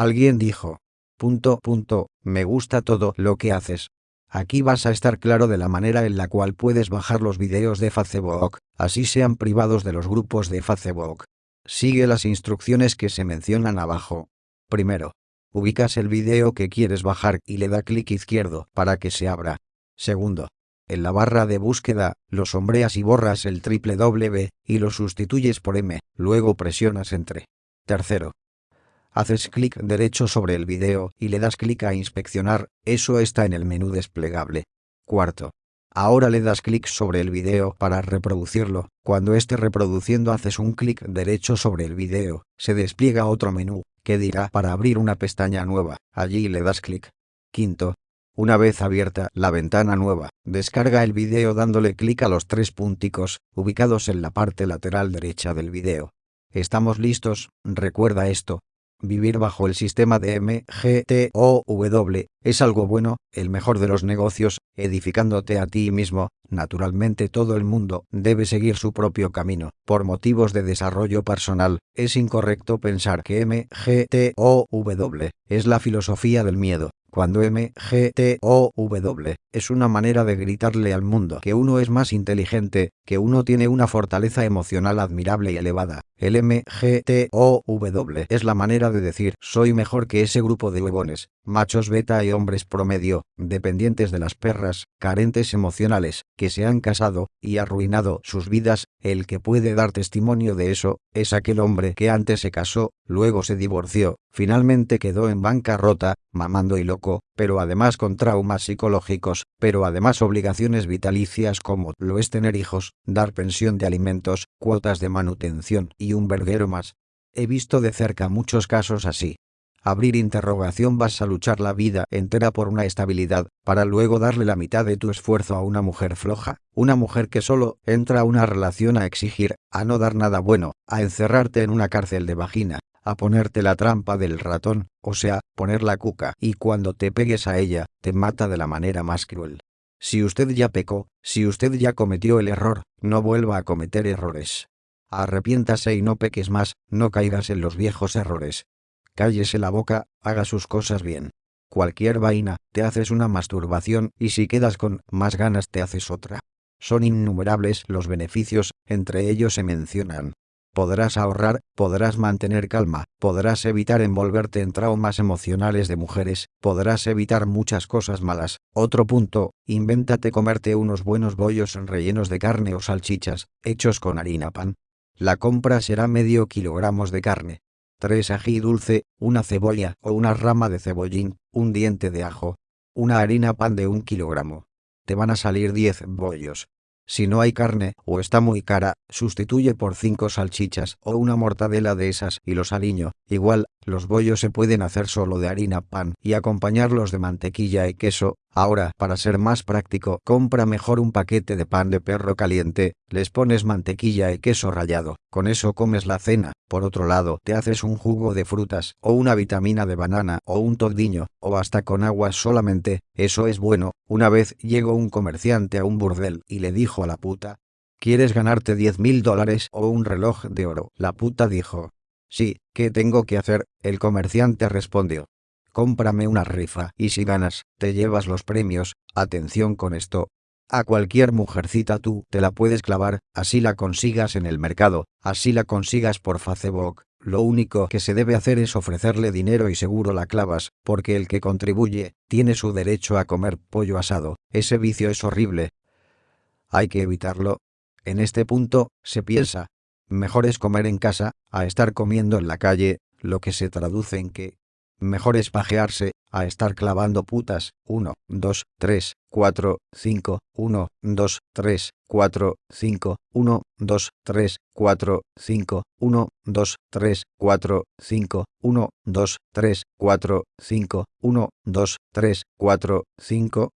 Alguien dijo. Punto, me gusta todo lo que haces. Aquí vas a estar claro de la manera en la cual puedes bajar los videos de Facebook, así sean privados de los grupos de Facebook. Sigue las instrucciones que se mencionan abajo. Primero, ubicas el video que quieres bajar y le da clic izquierdo para que se abra. Segundo, en la barra de búsqueda, lo sombreas y borras el triple W y lo sustituyes por M, luego presionas Entre. Tercero, haces clic derecho sobre el video y le das clic a inspeccionar, eso está en el menú desplegable. Cuarto. Ahora le das clic sobre el video para reproducirlo, cuando esté reproduciendo haces un clic derecho sobre el video, se despliega otro menú, que dirá para abrir una pestaña nueva, allí le das clic. Quinto. Una vez abierta la ventana nueva, descarga el video dándole clic a los tres punticos, ubicados en la parte lateral derecha del video. ¿Estamos listos? Recuerda esto, Vivir bajo el sistema de MGTOW es algo bueno, el mejor de los negocios, edificándote a ti mismo. Naturalmente todo el mundo debe seguir su propio camino. Por motivos de desarrollo personal, es incorrecto pensar que MGTOW es la filosofía del miedo cuando MGTOW es una manera de gritarle al mundo que uno es más inteligente, que uno tiene una fortaleza emocional admirable y elevada. El MGTOW es la manera de decir soy mejor que ese grupo de huevones, machos beta y hombres promedio, dependientes de las perras, carentes emocionales, que se han casado y arruinado sus vidas, el que puede dar testimonio de eso, es aquel hombre que antes se casó, luego se divorció, finalmente quedó en bancarrota, mamando y loco, pero además con traumas psicológicos, pero además obligaciones vitalicias como lo es tener hijos, dar pensión de alimentos, cuotas de manutención y un verguero más. He visto de cerca muchos casos así, abrir interrogación vas a luchar la vida entera por una estabilidad, para luego darle la mitad de tu esfuerzo a una mujer floja, una mujer que solo entra a una relación a exigir, a no dar nada bueno, a encerrarte en una cárcel de vagina, a ponerte la trampa del ratón, o sea, poner la cuca, y cuando te pegues a ella, te mata de la manera más cruel. Si usted ya pecó, si usted ya cometió el error, no vuelva a cometer errores. Arrepiéntase y no peques más, no caigas en los viejos errores, cállese la boca, haga sus cosas bien. Cualquier vaina, te haces una masturbación y si quedas con más ganas te haces otra. Son innumerables los beneficios, entre ellos se mencionan. Podrás ahorrar, podrás mantener calma, podrás evitar envolverte en traumas emocionales de mujeres, podrás evitar muchas cosas malas. Otro punto, invéntate comerte unos buenos bollos rellenos de carne o salchichas, hechos con harina pan. La compra será medio kilogramos de carne, tres ají dulce, una cebolla o una rama de cebollín, un diente de ajo, una harina pan de un kilogramo. Te van a salir 10 bollos. Si no hay carne o está muy cara, sustituye por 5 salchichas o una mortadela de esas y los aliño. Igual, los bollos se pueden hacer solo de harina pan y acompañarlos de mantequilla y queso, Ahora, para ser más práctico, compra mejor un paquete de pan de perro caliente, les pones mantequilla y queso rallado, con eso comes la cena. Por otro lado, te haces un jugo de frutas, o una vitamina de banana, o un todiño, o hasta con agua solamente, eso es bueno. Una vez llegó un comerciante a un burdel y le dijo a la puta, ¿Quieres ganarte 10 mil dólares o un reloj de oro? La puta dijo, Sí, ¿qué tengo que hacer? El comerciante respondió, cómprame una rifa y si ganas, te llevas los premios, atención con esto. A cualquier mujercita tú te la puedes clavar, así la consigas en el mercado, así la consigas por Facebook. Lo único que se debe hacer es ofrecerle dinero y seguro la clavas, porque el que contribuye, tiene su derecho a comer pollo asado. Ese vicio es horrible. Hay que evitarlo. En este punto, se piensa, mejor es comer en casa, a estar comiendo en la calle, lo que se traduce en que, Mejor es pajearse, a estar clavando putas. 1, 2, 3, 4, 5, 1, 2, 3, 4, 5, 1, 2, 3, 4, 5, 1, 2, 3, 4, 5, 1, 2, 3, 4, 5, 1, 2, 3, 4, 5,